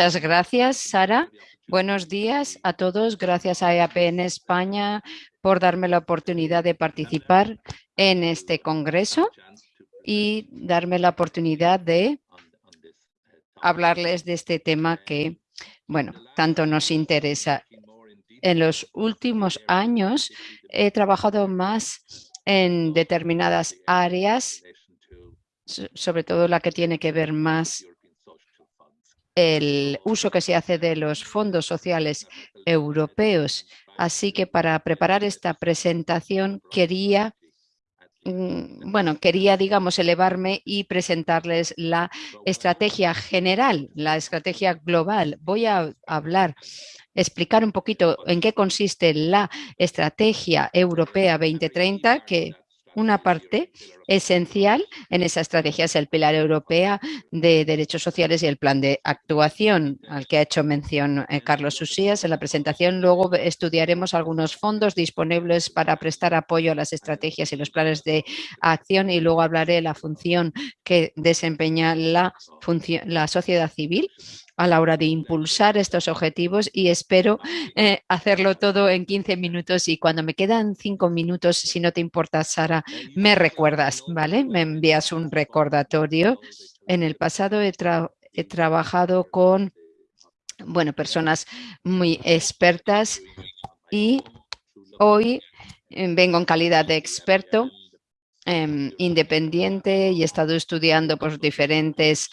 Muchas gracias, Sara. Buenos días a todos. Gracias a EAP en España por darme la oportunidad de participar en este congreso y darme la oportunidad de hablarles de este tema que, bueno, tanto nos interesa. En los últimos años he trabajado más en determinadas áreas, sobre todo la que tiene que ver más el uso que se hace de los fondos sociales europeos. Así que para preparar esta presentación quería mm, bueno, quería, digamos, elevarme y presentarles la estrategia general, la estrategia global. Voy a hablar, explicar un poquito en qué consiste la estrategia europea 2030, que una parte esencial en esa estrategia es el pilar europea de derechos sociales y el plan de actuación al que ha hecho mención eh, Carlos Usías en la presentación. Luego estudiaremos algunos fondos disponibles para prestar apoyo a las estrategias y los planes de acción y luego hablaré de la función que desempeña la, la sociedad civil a la hora de impulsar estos objetivos y espero eh, hacerlo todo en 15 minutos y cuando me quedan 5 minutos, si no te importa, Sara, me recuerdas, ¿vale? Me envías un recordatorio. En el pasado he, he trabajado con, bueno, personas muy expertas y hoy eh, vengo en calidad de experto em, independiente y he estado estudiando pues, diferentes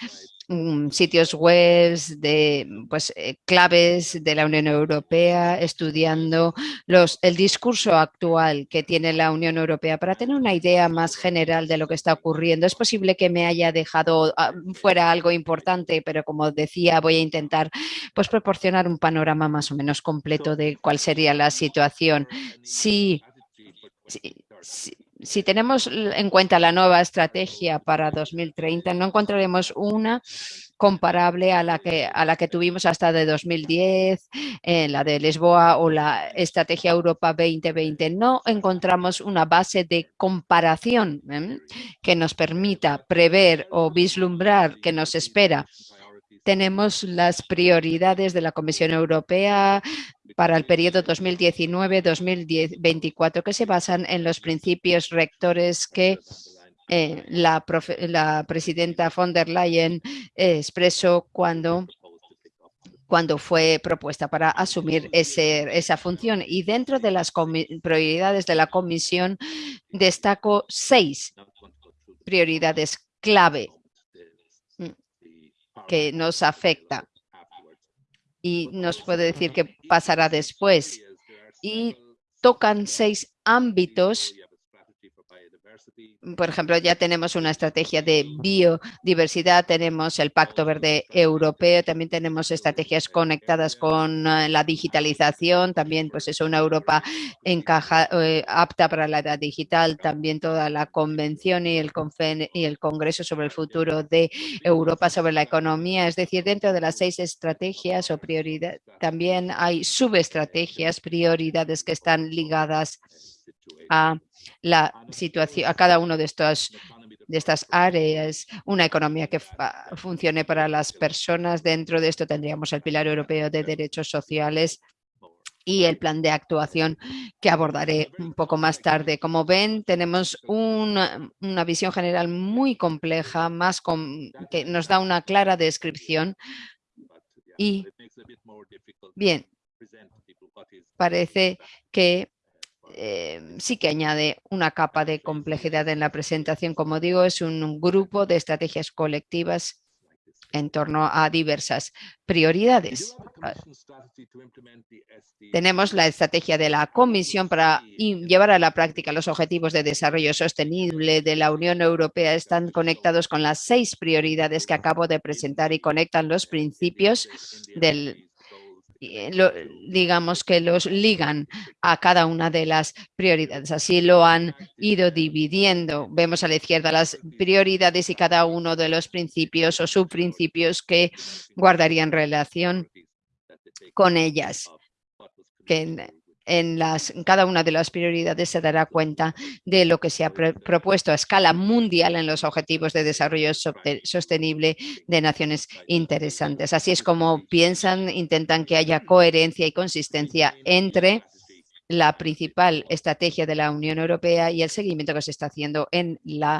Mm, sitios web de pues, eh, claves de la Unión Europea, estudiando los, el discurso actual que tiene la Unión Europea para tener una idea más general de lo que está ocurriendo. Es posible que me haya dejado ah, fuera algo importante, pero como decía, voy a intentar pues, proporcionar un panorama más o menos completo de cuál sería la situación. sí, sí si tenemos en cuenta la nueva estrategia para 2030, no encontraremos una comparable a la que, a la que tuvimos hasta de 2010, en la de Lisboa o la Estrategia Europa 2020. No encontramos una base de comparación ¿eh? que nos permita prever o vislumbrar que nos espera tenemos las prioridades de la Comisión Europea para el periodo 2019-2024 que se basan en los principios rectores que eh, la, presidenta von der Leyen expresó cuando cuando fue propuesta para asumir esa función. Y dentro de las prioridades de la comisión destaco seis prioridades clave que nos afecta y nos puede decir qué pasará después. Y tocan seis ámbitos por ejemplo, ya tenemos una estrategia de biodiversidad, tenemos el Pacto Verde Europeo, también tenemos estrategias conectadas con eh, la digitalización, también pues es una Europa encaja, eh, apta para la edad digital, también toda la convención y el, y el Congreso sobre el futuro de Europa sobre la economía, es decir, dentro de las seis estrategias o prioridades, también hay subestrategias, prioridades que están ligadas a la situación, a cada uno de estos de estas áreas, una economía que funcione para las personas. Dentro de esto tendríamos el Pilar Europeo de Derechos Sociales y el plan de actuación que abordaré un poco más tarde. Como ven, tenemos una, una visión general muy compleja, más que nos da una clara descripción y, bien, parece que Em, sí que añade una capa de complejidad en la presentación. Como digo, es un grupo de estrategias colectivas en torno a diversas prioridades. Tenemos la estrategia de la Comisión para llevar a la práctica los objetivos de desarrollo sostenible de la Unión Europea. Están conectados con las seis prioridades que acabo de presentar y conectan los principios del eh, digamos que los ligan a cada una de las prioridades. Así lo han ido dividiendo. Vemos a la izquierda las prioridades y cada uno de los principios o subprincipios que guardarían relación con ellas. En, las, cada una de las prioridades se dará cuenta de lo que se ha propuesto a escala mundial en los objetivos de desarrollo sostenible de naciones interesantes. Así es como piensan, intentan que haya coherencia y consistencia entre la principal estrategia de la Unión Europea y el seguimiento que se está haciendo en la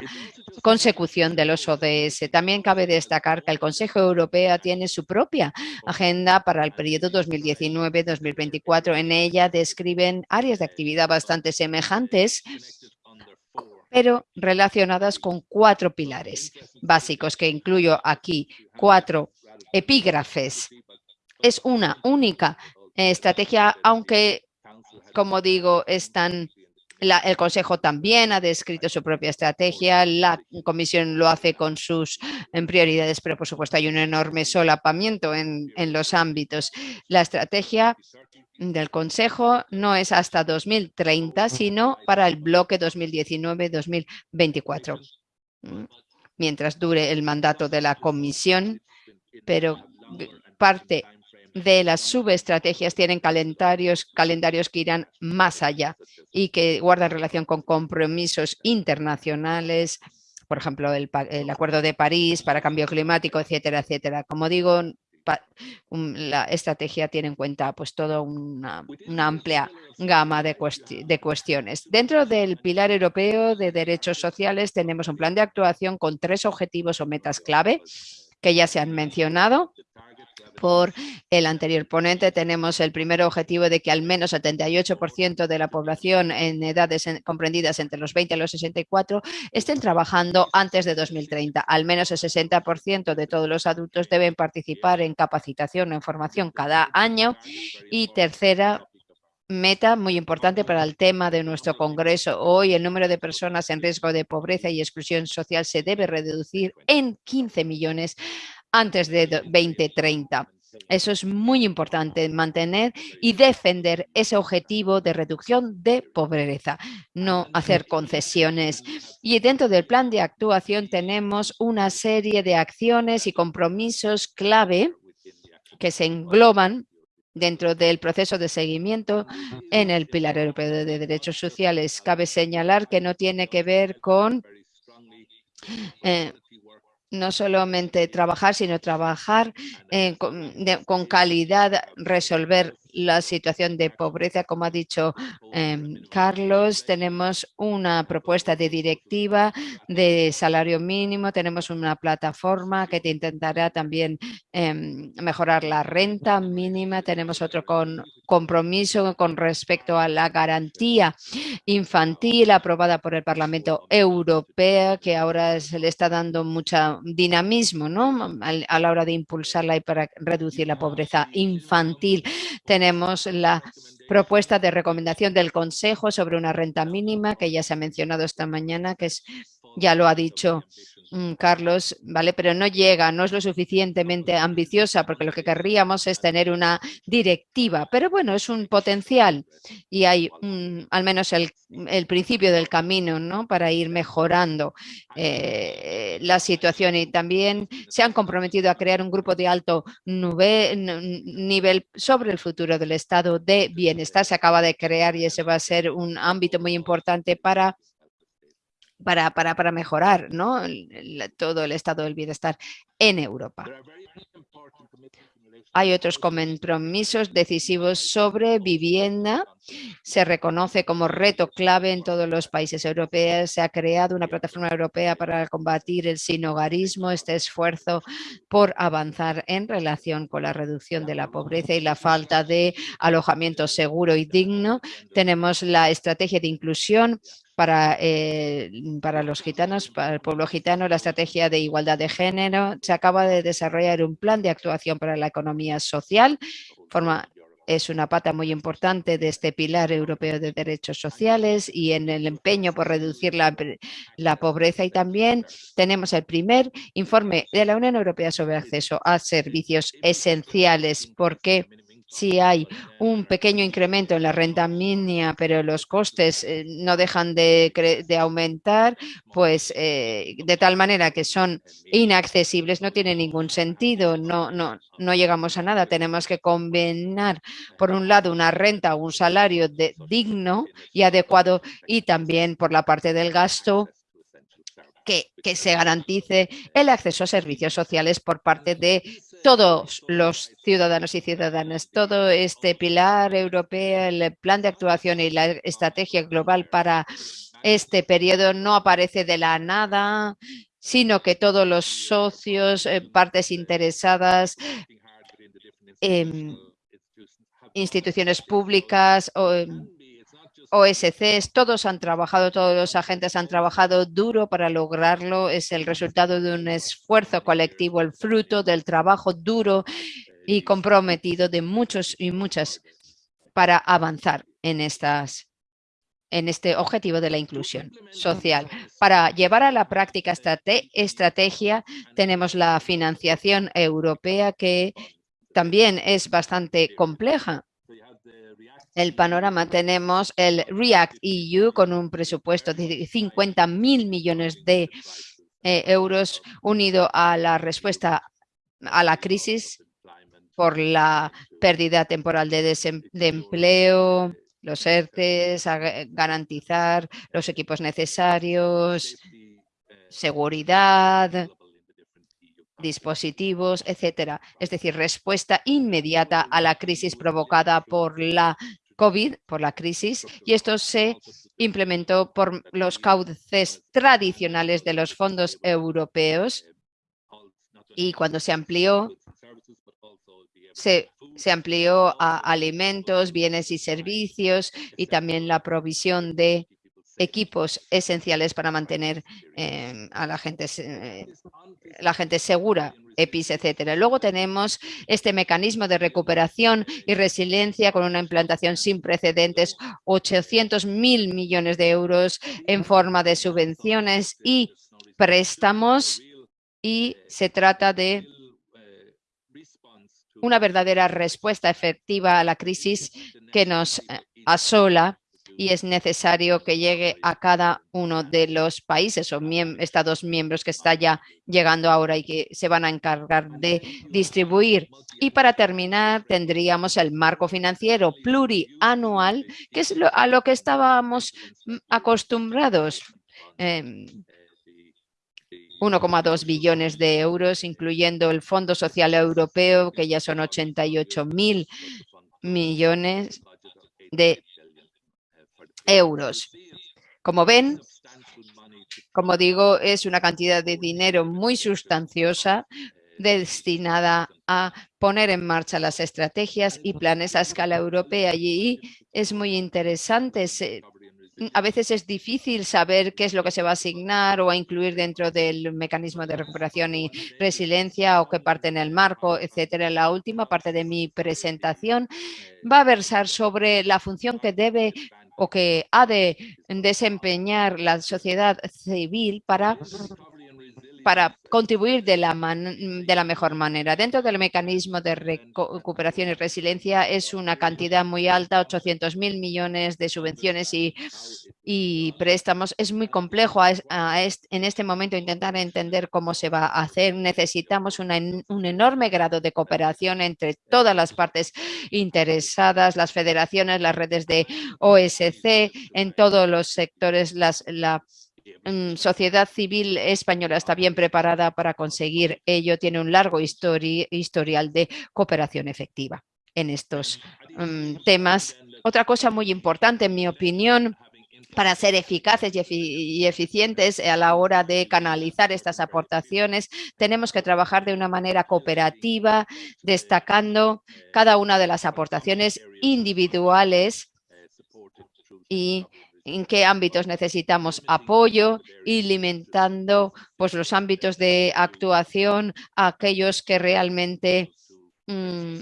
consecución de los ODS. También cabe destacar que el Consejo Europeo tiene su propia agenda para el periodo 2019-2024. En ella describen áreas de actividad bastante semejantes pero relacionadas con cuatro pilares básicos que incluyo aquí, cuatro epígrafes. Es una única estrategia, aunque como digo, están el Consejo también ha descrito su propia estrategia, la Comisión lo hace con sus prioridades, pero por supuesto hay un enorme solapamiento en, en los ámbitos. La estrategia del Consejo no es hasta 2030, sino para el bloque 2019-2024, mientras dure el mandato de la Comisión, pero parte de las subestrategias tienen calendarios, calendarios que irán más allá y que guardan relación con compromisos internacionales, por ejemplo, el, Acuerdo de París para cambio climático, etcétera, etcétera. Como digo, la estrategia tiene en cuenta pues toda una, amplia gama de, de, cuestiones. Dentro del pilar europeo de derechos sociales tenemos un plan de actuación con tres objetivos o metas clave que ya se han mencionado por el anterior ponente. Tenemos el primer objetivo de que al menos 78% de la población en edades comprendidas entre los 20 y los 64 estén trabajando antes de 2030. Al menos el 60% de todos los adultos deben participar en capacitación o en formación cada año. Y tercera, meta muy importante para el tema de nuestro Congreso. Hoy el número de personas en riesgo de pobreza y exclusión social se debe reducir en 15 millones antes de 2030. Eso es muy importante, mantener y defender ese objetivo de reducción de pobreza, no hacer concesiones. Y dentro del plan de actuación tenemos una serie de acciones y compromisos clave que se engloban dentro del proceso de seguimiento en el Pilar Europeo de Derechos Sociales. Cabe señalar que no tiene que ver con eh, no solamente trabajar, sino trabajar eh, con, calidad, resolver la situación de pobreza, como ha dicho em, Carlos, tenemos una propuesta de directiva de salario mínimo, tenemos una plataforma que te intentará también em, mejorar la renta mínima, tenemos otro con, compromiso con respecto a la garantía infantil aprobada por el Parlamento Europeo, que ahora se le está dando mucho dinamismo ¿no? a, la hora de impulsarla y para reducir la pobreza infantil tenemos la propuesta de recomendación del Consejo sobre una renta mínima que ya se ha mencionado esta mañana, que es, ya lo ha dicho Carlos, ¿vale? Pero no llega, no es lo suficientemente ambiciosa porque lo que querríamos es tener una directiva. Pero bueno, es un potencial y hay al menos el, principio del camino ¿no? para ir mejorando eh, la situación y también se han comprometido a crear un grupo de alto nivel sobre el futuro del estado de bienestar. Se acaba de crear y ese va a ser un ámbito muy importante para para, para, para mejorar ¿no? todo el estado del bienestar en Europa. Hay otros compromisos decisivos sobre vivienda. Se reconoce como reto clave en todos los países europeos. Se ha creado una plataforma europea para combatir el sinogarismo, este esfuerzo por avanzar en relación con la reducción de la pobreza y la falta de alojamiento seguro y digno. Tenemos la estrategia de inclusión para, eh, para los gitanos, para el pueblo gitano, la estrategia de igualdad de género. Se acaba de desarrollar un plan de actuación para la economía social. Forma, es una pata muy importante de este pilar europeo de derechos sociales y en el empeño por reducir la, la, pobreza. Y también tenemos el primer informe de la Unión Europea sobre acceso a servicios esenciales, porque si hay un pequeño incremento en la renta mínima, pero los costes eh, no dejan de, aumentar, pues eh, de tal manera que son inaccesibles, no tiene ningún sentido, no, no, no llegamos a nada. Tenemos que combinar, por un lado, una renta un salario de, digno y adecuado y también por la parte del gasto que, se garantice el acceso a servicios sociales por parte de todos los ciudadanos y ciudadanas. Todo este pilar europeo, el plan de actuación y la estrategia global para este periodo no aparece de la nada, sino que todos los socios, eh, partes interesadas, em, instituciones públicas, o, em, OSCs, todos han trabajado, todos los agentes han trabajado duro para lograrlo. Es el resultado de un esfuerzo colectivo, el fruto del trabajo duro y comprometido de muchos y muchas para avanzar en estas en este objetivo de la inclusión social. Para llevar a la práctica esta estrategia tenemos la financiación europea que también es bastante compleja el panorama tenemos el REACT EU con un presupuesto de 50 mil millones de eh, euros unido a la respuesta a la crisis por la pérdida temporal de, empleo, los ERTES, a garantizar los equipos necesarios, seguridad, dispositivos, etcétera. Es decir, respuesta inmediata a la crisis provocada por la COVID, por la crisis, y esto se implementó por los cauces tradicionales de los fondos europeos y cuando se amplió, se, se amplió a alimentos, bienes y servicios y también la provisión de equipos esenciales para mantener eh, a la gente, eh, la gente segura, EPIs, etcétera. Luego tenemos este mecanismo de recuperación y resiliencia con una implantación sin precedentes, 800 mil millones de euros en forma de subvenciones y préstamos y se trata de una verdadera respuesta efectiva a la crisis que nos eh, asola y es necesario que llegue a cada uno de los países o estados miembros que está ya llegando ahora y que se van a encargar de distribuir. Y para terminar, tendríamos el marco financiero plurianual, que es a lo que estábamos mm, acostumbrados. 1,2 em, billones de euros, incluyendo el Fondo Social Europeo, que ya son 88 mil millones de euros. Como ven, como digo, es una cantidad de dinero muy sustanciosa destinada a poner en marcha las estrategias y planes a escala europea. Y es muy interesante. A veces es difícil saber qué es lo que se va a asignar o a incluir dentro del mecanismo de recuperación y resiliencia o qué parte en el marco, etcétera. La última parte de mi presentación va a versar sobre la función que debe o que ha de desempeñar la sociedad civil para para contribuir de la, de la mejor manera. Dentro del mecanismo de recuperación y resiliencia es una cantidad muy alta, 800 mil millones de subvenciones y, préstamos. Es muy complejo en este momento intentar entender cómo se va a hacer. Necesitamos un enorme grado de cooperación entre todas las partes interesadas, las federaciones, las redes de OSC, en todos los sectores, las, la sociedad civil española está bien preparada para conseguir ello, tiene un largo historial de cooperación efectiva en estos mm, temas. Otra cosa muy importante, en mi opinión, para ser eficaces y, eficientes a la hora de canalizar estas aportaciones, tenemos que trabajar de una manera cooperativa, destacando cada una de las aportaciones individuales y en qué ámbitos necesitamos apoyo y limitando pues, los ámbitos de actuación a aquellos que realmente, mm,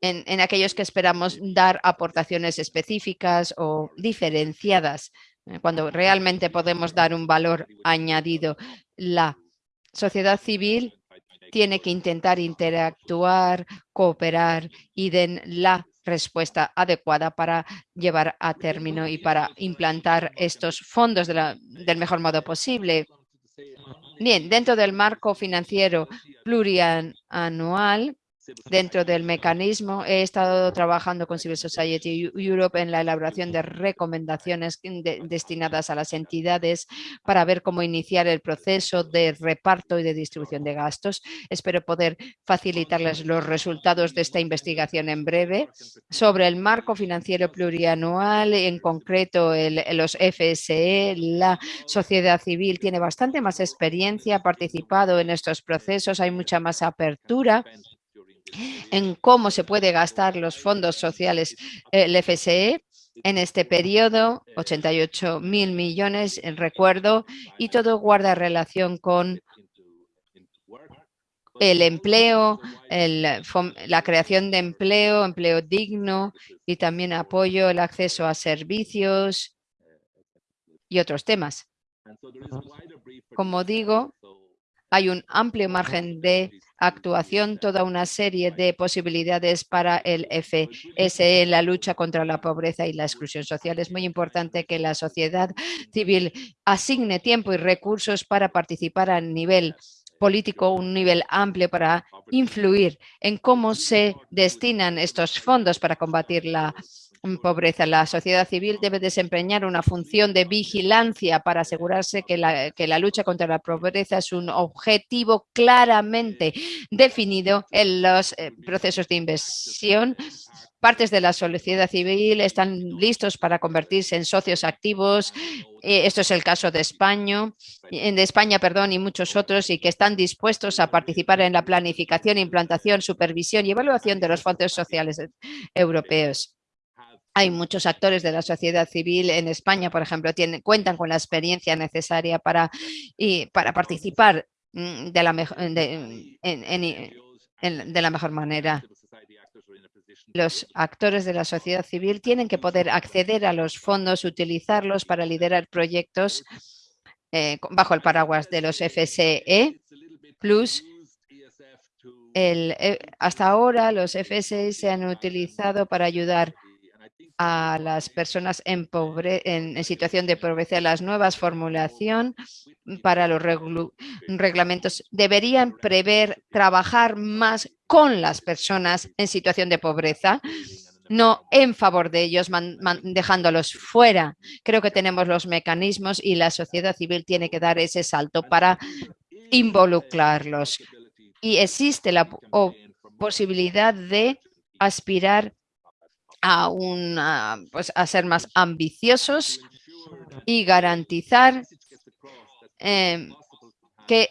en, aquellos que esperamos dar aportaciones específicas o diferenciadas, eh, cuando realmente podemos dar un valor añadido. La sociedad civil tiene que intentar interactuar, cooperar y den la respuesta adecuada para llevar a término y para implantar estos fondos del mejor modo posible. Bien, dentro del marco financiero plurianual, Dentro del mecanismo he estado trabajando con Civil Society Europe en la elaboración de recomendaciones destinadas a las entidades para ver cómo iniciar el proceso de reparto y de distribución de gastos. Espero poder facilitarles los resultados de esta investigación en breve. Sobre el marco financiero plurianual, en concreto los FSE, la sociedad civil tiene bastante más experiencia, ha participado en estos procesos, hay mucha más apertura en cómo se puede gastar los fondos sociales el FSE en este periodo, 88 mil millones, en recuerdo, y todo guarda relación con el empleo, la creación de empleo, empleo digno y también apoyo el acceso a servicios y otros temas. Como digo, hay un amplio margen de actuación, toda una serie de posibilidades para el FSE la lucha contra la pobreza y la exclusión social. Es muy importante que la sociedad civil asigne tiempo y recursos para participar a nivel político, un nivel amplio para influir en cómo se destinan estos fondos para combatir la pobreza. La sociedad civil debe desempeñar una función de vigilancia para asegurarse que la, lucha contra la pobreza es un objetivo claramente definido en los eh, procesos de inversión partes de la sociedad civil están listos para convertirse en socios activos. Eh, esto es el caso de España, de España perdón, y muchos otros, y que están dispuestos a participar en la planificación, implantación, supervisión y evaluación de los fondos sociales europeos. Hay muchos actores de la sociedad civil en España, por ejemplo, tienen, cuentan con la experiencia necesaria para, y, para participar mm, de la, de, de la mejor manera. Los actores de la sociedad civil tienen que poder acceder a los fondos, utilizarlos para liderar proyectos eh, bajo el paraguas de los FSE Plus el, eh, hasta ahora los FSE se han utilizado para ayudar a las personas en, en, situación de pobreza. Las nuevas formulación para los reglamentos deberían prever trabajar más con las personas en situación de pobreza, no en favor de ellos, dejándolos fuera. Creo que tenemos los mecanismos y la sociedad civil tiene que dar ese salto para involucrarlos. Y existe la posibilidad de aspirar a, una, pues, a ser más ambiciosos y garantizar em, que,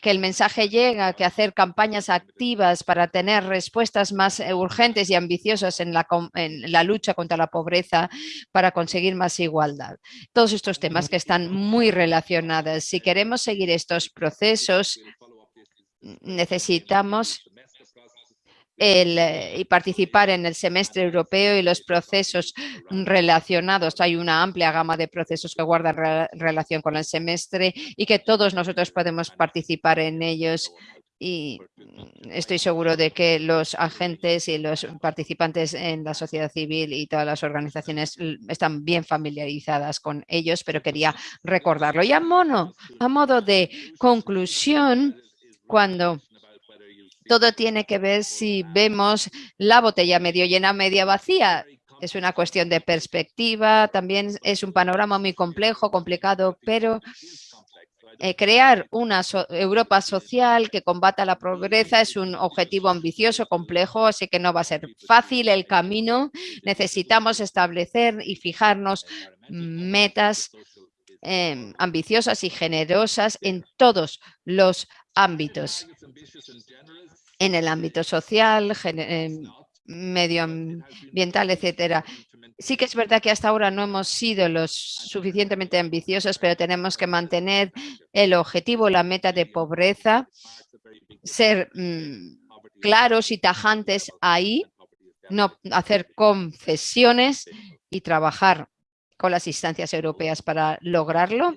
que, el mensaje llega, que hacer campañas activas para tener respuestas más eh, urgentes y ambiciosas en la, en la, lucha contra la pobreza para conseguir más igualdad. Todos estos temas que están muy relacionados. Si queremos seguir estos procesos, necesitamos el, eh, y participar en el semestre europeo y los procesos relacionados. Hay una amplia gama de procesos que guardan relación con el semestre y que todos nosotros podemos participar en ellos y estoy seguro de que los agentes y los participantes en la sociedad civil y todas las organizaciones están bien familiarizadas con ellos, pero quería recordarlo. Y a, mono, a modo de conclusión, cuando todo tiene que ver si vemos la botella medio llena, media vacía. Es una cuestión de perspectiva, también es un panorama muy complejo, complicado, pero eh, crear una Europa social que combata la pobreza es un objetivo ambicioso, complejo, así que no va a ser fácil el camino. Necesitamos establecer y fijarnos metas em, ambiciosas y generosas en todos los ámbitos en el ámbito social, em, medioambiental, etcétera. Sí que es verdad que hasta ahora no hemos sido los suficientemente ambiciosos, pero tenemos que mantener el objetivo, la meta de pobreza, ser mm, claros y tajantes ahí, no hacer concesiones y trabajar con las instancias europeas para lograrlo.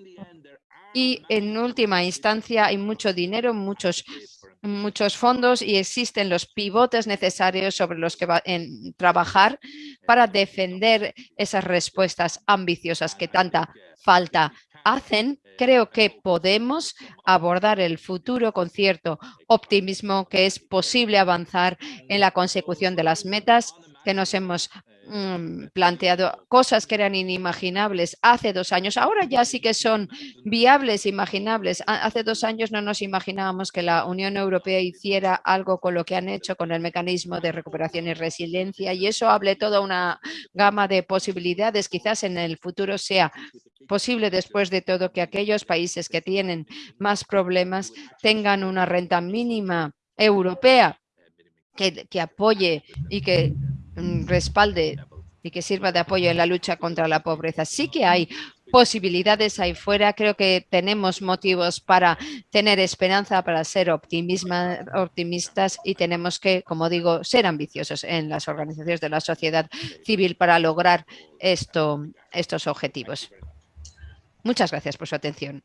Y en última instancia hay mucho dinero, muchos muchos fondos y existen los pivotes necesarios sobre los que va a trabajar para defender esas respuestas ambiciosas que tanta falta hacen, creo que podemos abordar el futuro con cierto optimismo que es posible avanzar en la consecución de las metas que nos hemos Mm, planteado cosas que eran inimaginables hace dos años. Ahora ya sí que son viables, imaginables. Hace dos años no nos imaginábamos que la Unión Europea hiciera algo con lo que han hecho con el mecanismo de recuperación y resiliencia y eso hable toda una gama de posibilidades. Quizás en el futuro sea posible después de todo que aquellos países que tienen más problemas tengan una renta mínima europea que, apoye y que respalde y que sirva de apoyo en la lucha contra la pobreza. Sí que hay posibilidades ahí fuera. Creo que tenemos motivos para tener esperanza, para ser optimistas y tenemos que, como digo, ser ambiciosos en las organizaciones de la sociedad civil para lograr esto, estos objetivos. Muchas gracias por su atención.